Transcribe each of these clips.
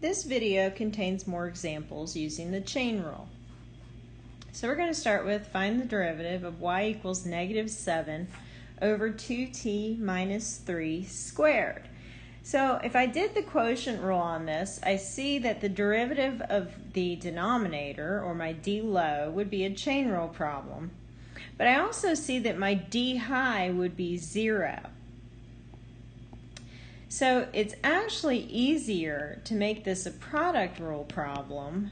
This video contains more examples using the chain rule. So we're going to start with find the derivative of y equals negative 7 over 2t minus 3 squared. So if I did the quotient rule on this, I see that the derivative of the denominator, or my d low, would be a chain rule problem. But I also see that my d high would be 0. So it's actually easier to make this a product rule problem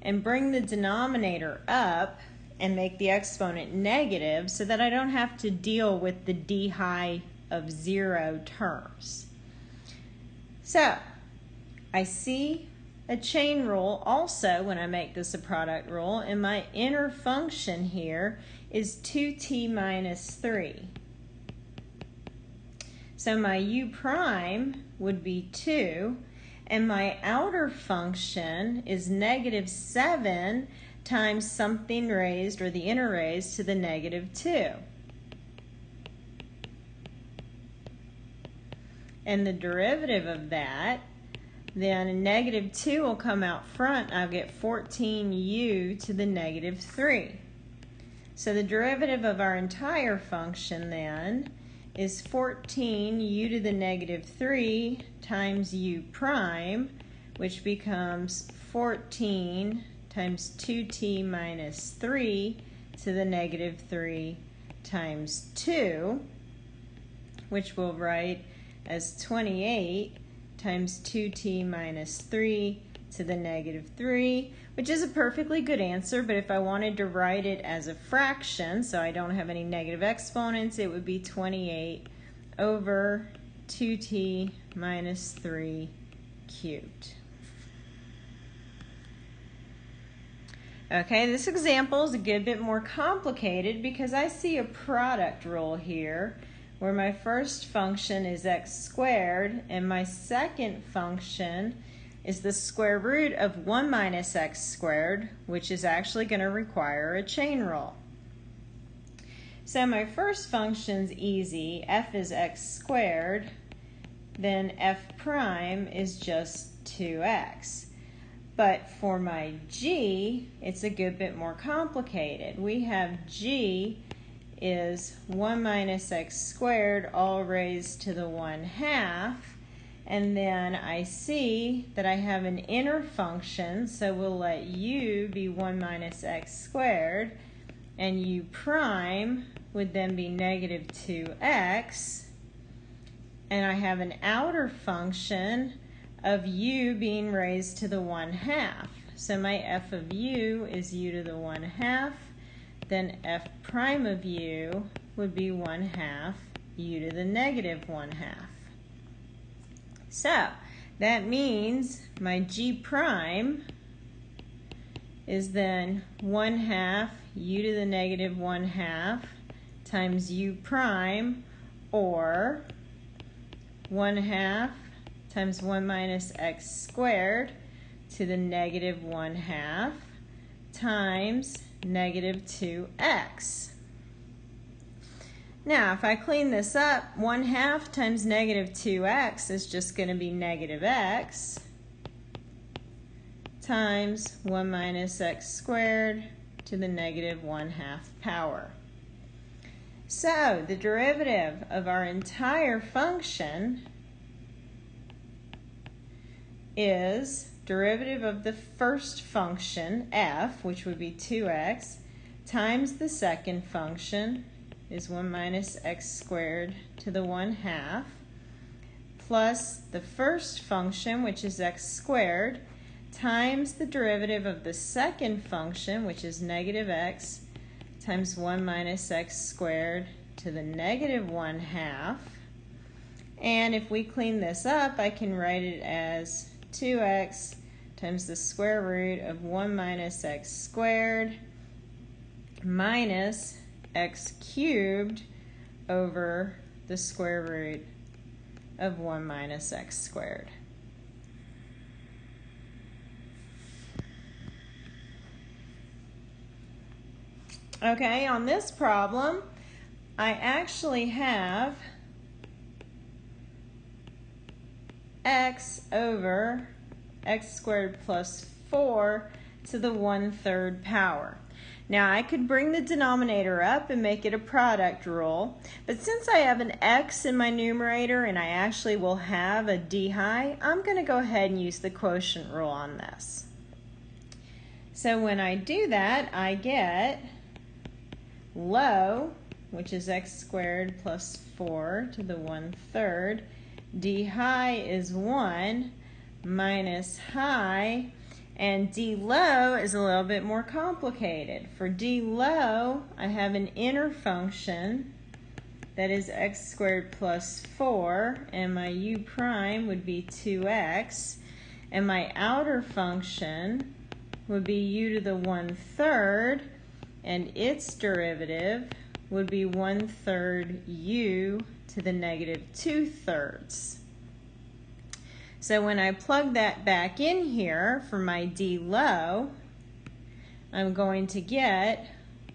and bring the denominator up and make the exponent negative so that I don't have to deal with the d high of zero terms. So I see a chain rule also when I make this a product rule and my inner function here is 2t minus 3. So my u prime would be 2, and my outer function is negative 7 times something raised, or the inner raised, to the negative 2. And the derivative of that, then negative 2 will come out front. I'll get 14u to the negative 3. So the derivative of our entire function then is 14 u to the negative 3 times u prime, which becomes 14 times 2t minus 3 to the negative 3 times 2, which we'll write as 28 times 2t minus 3 to the negative 3, which is a perfectly good answer, but if I wanted to write it as a fraction, so I don't have any negative exponents, it would be 28 over 2t minus 3 cubed. Okay, this example is a good bit more complicated because I see a product rule here where my first function is x squared and my second function is the square root of 1 minus x squared, which is actually going to require a chain rule. So my first function's easy. f is x squared. Then f prime is just 2x. But for my g, it's a good bit more complicated. We have g is 1 minus x squared all raised to the 1 half and then I see that I have an inner function, so we'll let u be 1 minus x squared, and u prime would then be negative 2x. And I have an outer function of u being raised to the 1 half. So my f of u is u to the 1 half. Then f prime of u would be 1 half u to the negative 1 half. So that means my g prime is then 1 half u to the negative 1 half times u prime or 1 half times 1 minus x squared to the negative 1 half times negative 2x. Now, if I clean this up, 1 half times negative 2x is just going to be negative x times 1 minus x squared to the negative 1 half power. So, the derivative of our entire function is derivative of the first function, f, which would be 2x, times the second function, is 1 minus x squared to the 1 half plus the first function, which is x squared, times the derivative of the second function, which is negative x, times 1 minus x squared to the negative 1 half. And if we clean this up, I can write it as 2x times the square root of 1 minus x squared minus x cubed over the square root of 1 minus x squared. Okay, on this problem, I actually have x over x squared plus 4 to the 1 third power. Now I could bring the denominator up and make it a product rule, but since I have an x in my numerator and I actually will have a d high, I'm going to go ahead and use the quotient rule on this. So when I do that, I get low, which is x squared plus 4 to the 1 third. d high is 1 minus high, and d low is a little bit more complicated. For d low, I have an inner function that is x squared plus 4, and my u prime would be 2x, and my outer function would be u to the 1 third, and its derivative would be 1 third u to the negative 2 thirds. So when I plug that back in here for my d low, I'm going to get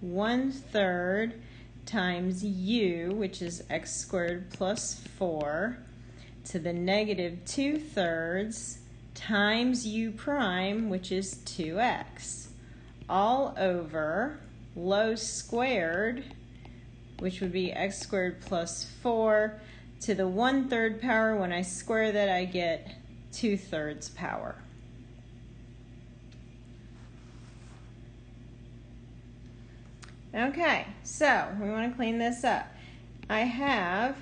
1 third times u, which is x squared plus 4, to the negative 2 thirds times u prime, which is 2x, all over low squared, which would be x squared plus 4 to the 1 third power. When I square that, I get 2 thirds power. Okay, so we want to clean this up. I have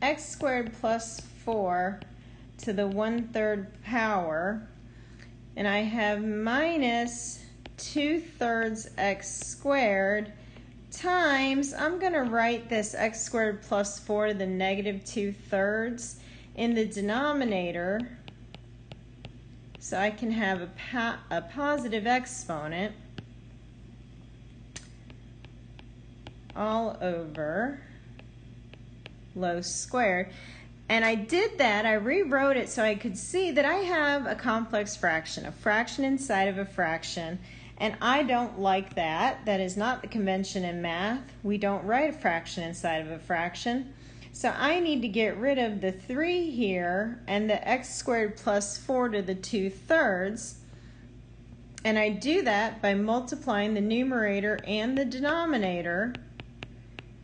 x squared plus 4 to the one-third power, and I have minus 2 thirds x squared times, I'm going to write this x squared plus 4 to the negative 2 thirds in the denominator so I can have a, a positive exponent all over low squared. And I did that, I rewrote it so I could see that I have a complex fraction, a fraction inside of a fraction, and I don't like that. That is not the convention in math. We don't write a fraction inside of a fraction. So I need to get rid of the 3 here and the x squared plus 4 to the 2 thirds. And I do that by multiplying the numerator and the denominator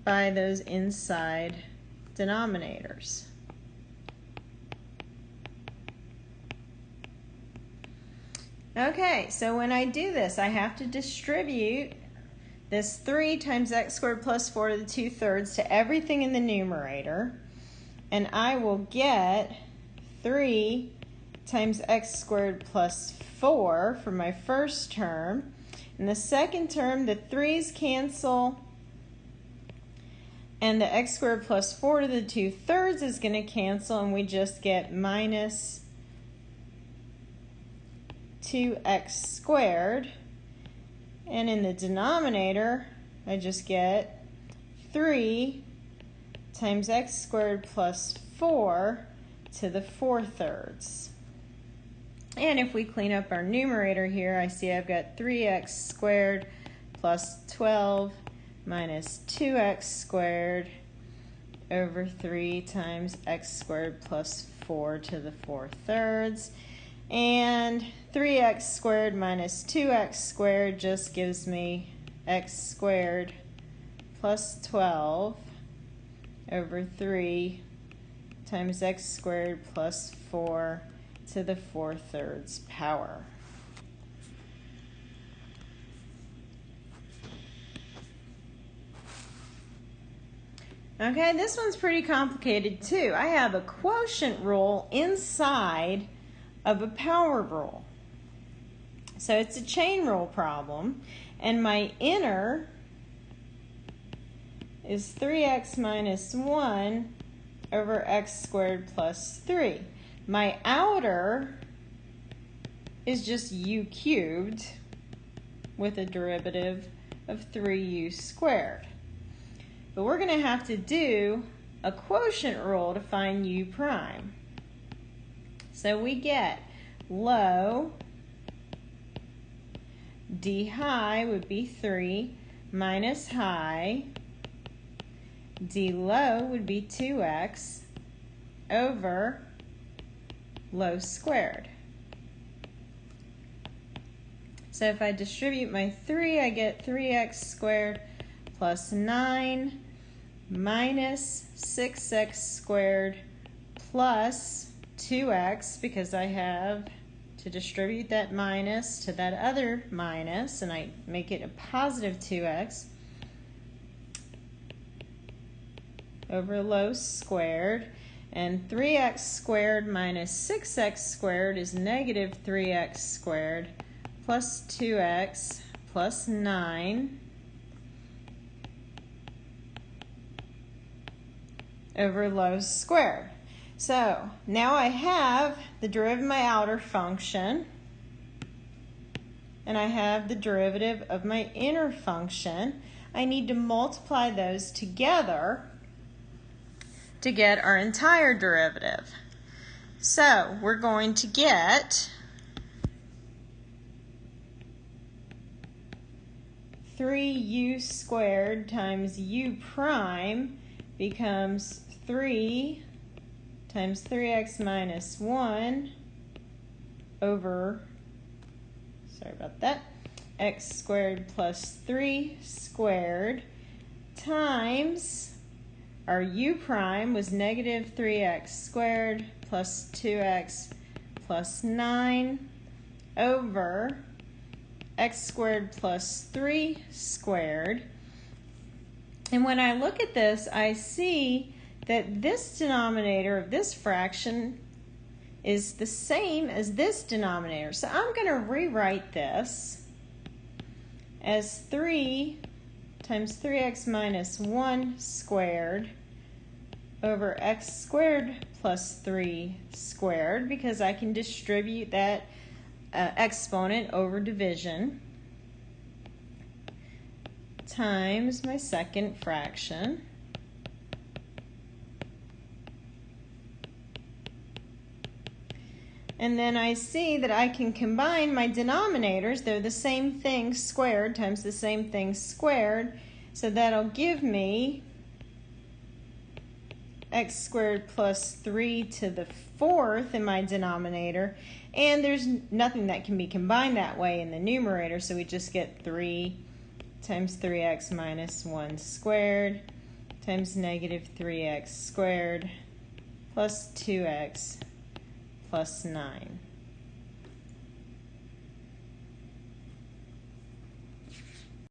by those inside denominators. Okay, so when I do this, I have to distribute this 3 times x squared plus 4 to the 2 thirds to everything in the numerator. And I will get 3 times x squared plus 4 for my first term. In the second term, the 3's cancel. And the x squared plus 4 to the 2 thirds is going to cancel, and we just get minus 2x squared. And in the denominator, I just get 3 times x squared plus 4 to the 4 thirds. And if we clean up our numerator here, I see I've got 3x squared plus 12 minus 2x squared over 3 times x squared plus 4 to the 4 thirds. And 3x squared minus 2x squared just gives me x squared plus 12 over 3 times x squared plus 4 to the 4 thirds power. Okay, this one's pretty complicated too. I have a quotient rule inside of a power rule. So it's a chain rule problem. And my inner is 3x minus 1 over x squared plus 3. My outer is just u cubed with a derivative of 3u squared. But we're going to have to do a quotient rule to find u prime. So we get low d high would be 3 minus high d low would be 2x over low squared. So if I distribute my 3, I get 3x squared plus 9 minus 6x squared plus 2x because I have to distribute that minus to that other minus and I make it a positive 2x over low squared and 3x squared minus 6x squared is negative 3x squared plus 2x plus 9 over low squared. So now I have the derivative of my outer function and I have the derivative of my inner function. I need to multiply those together to get our entire derivative. So we're going to get 3u squared times u prime becomes 3 times 3x minus 1 over, sorry about that, x squared plus 3 squared times our u prime was negative 3x squared plus 2x plus 9 over x squared plus 3 squared. And when I look at this, I see that this denominator of this fraction is the same as this denominator. So I'm going to rewrite this as 3 times 3x minus 1 squared over x squared plus 3 squared because I can distribute that uh, exponent over division times my second fraction. And then I see that I can combine my denominators. They're the same thing squared times the same thing squared. So that'll give me x squared plus 3 to the fourth in my denominator. And there's nothing that can be combined that way in the numerator, so we just get 3 times 3x minus 1 squared times negative 3x squared plus 2x plus 9.